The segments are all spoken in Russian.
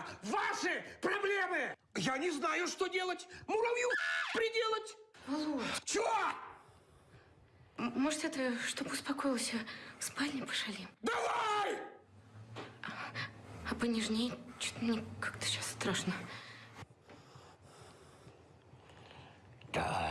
Это ваши проблемы! Я не знаю, что делать. Муравью приделать. Володь, Чего? может, это, чтобы успокоился, в спальне пошалим? Давай! А понежнее, что-то мне как-то сейчас страшно. Дай,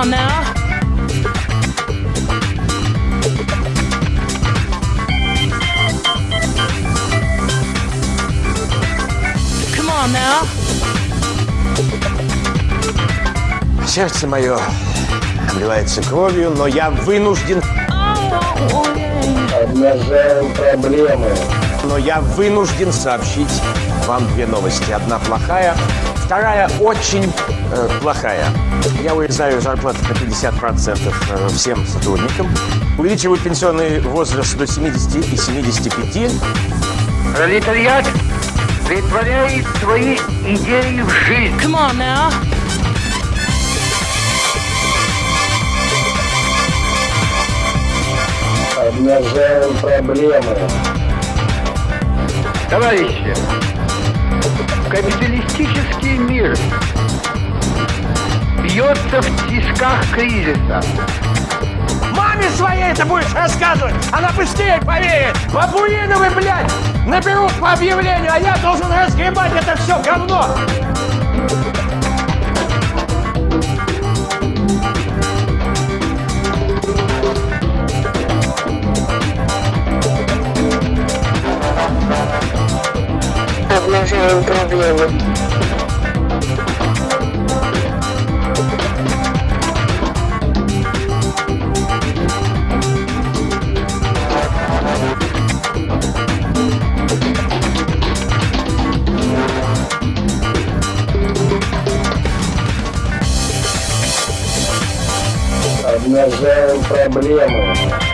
on now. Come on now. Сердце мое обливается кровью, но я вынужден, Обнажаем проблемы. но я вынужден сообщить вам две новости. Одна плохая, вторая очень э, плохая. Я урезаю зарплату на 50% э, всем сотрудникам, увеличиваю пенсионный возраст до 70 и 75, Пролетариат притворяет свои идеи в жизнь. Come on now. Обнажаем проблемы. Товарищи, капиталистический мир бьется в тисках кризиса. Маме своей это будешь рассказывать, она быстрее поверит. Бабуиновы, блядь, наберут по объявлению, а я должен разгребать это все говно. Обнажаем проблемы. Обнажаем проблемы.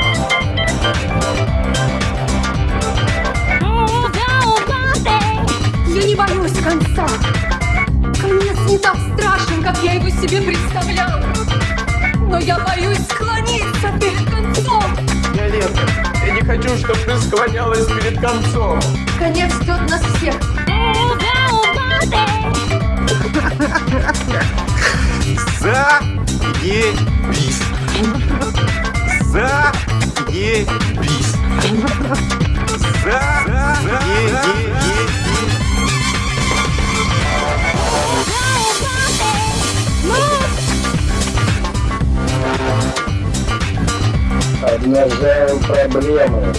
Себе представляла. Но я боюсь склониться перед концом. Виолетта, я не хочу, чтобы ты склонялась перед концом. Конец ждет нас всех. Заебись. Обнажаем проблемы.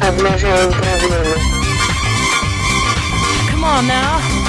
Обнажаем проблемы. Come on now.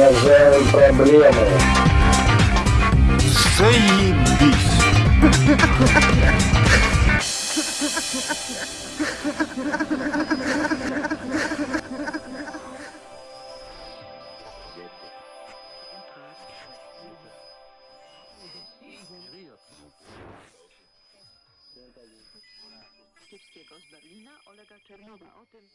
É zero problema. Zajebice. Kiepskiego z Berlina Olega Czernowa o tym...